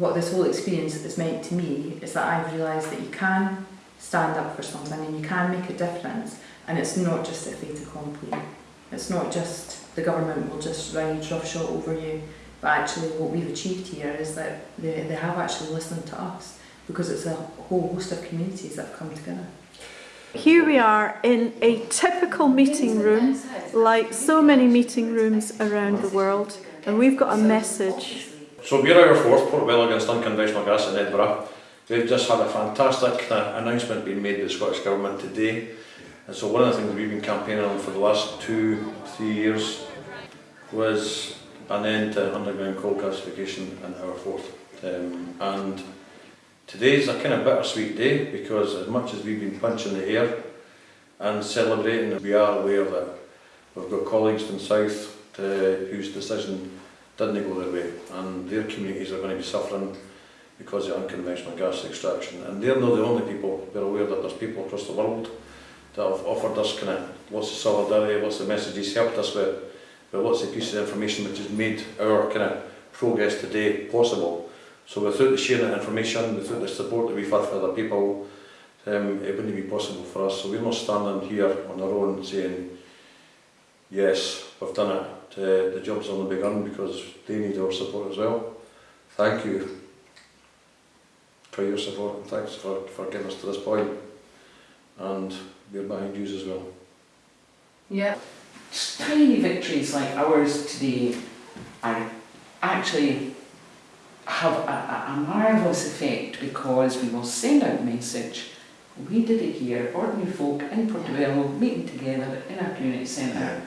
what this whole experience has meant to me is that I've realised that you can stand up for something and you can make a difference and it's not just a fait accompli. It's not just the government will just ride roughshod over you, but actually what we've achieved here is that they, they have actually listened to us because it's a whole host of communities that have come together. Here we are in a typical meeting room, like so many meeting rooms around the world, and we've got a message. So we're our Forth port Portobello against unconventional gas in Edinburgh. We've just had a fantastic announcement being made by the Scottish Government today. And so one of the things we've been campaigning on for the last two, three years was an end to underground coal gasification in our Forth. Um, and today's a kind of bittersweet day because as much as we've been punching the air and celebrating, we are aware that we've got colleagues in South uh, whose decision didn't go their way and their communities are going to be suffering because of unconventional gas extraction and they're not the only people, we're aware that there's people across the world that have offered us kind of lots of solidarity, lots of messages, helped us with, with lots of pieces of information which has made our kind of progress today possible. So without the sharing of information, without the support that we've had for other people, um, it wouldn't be possible for us. So we're not standing here on our own saying, yes, we've done it, uh, the job's only begun because they need our support as well. Thank you for your support and thanks for, for getting us to this point. And we're behind you as well. Yeah. Tiny victories like ours today are actually have a, a, marvellous effect because we will send out a message. We did it here, ordinary folk in Portobello meeting together in our community centre.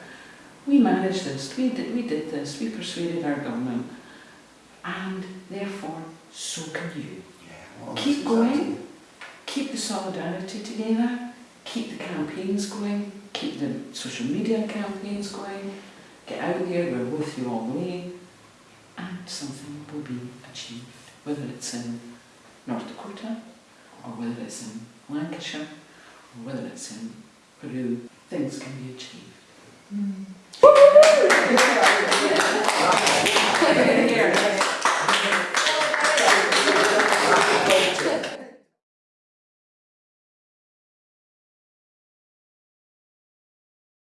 We managed this, we did, we did this, we persuaded our government and therefore so can you. Keep going, keep the solidarity together, keep the campaigns going, keep the social media campaigns going, get out there, we're with you all the way, and something will be achieved, whether it's in North Dakota, or whether it's in Lancashire, or whether it's in Peru, things can be achieved. Mm.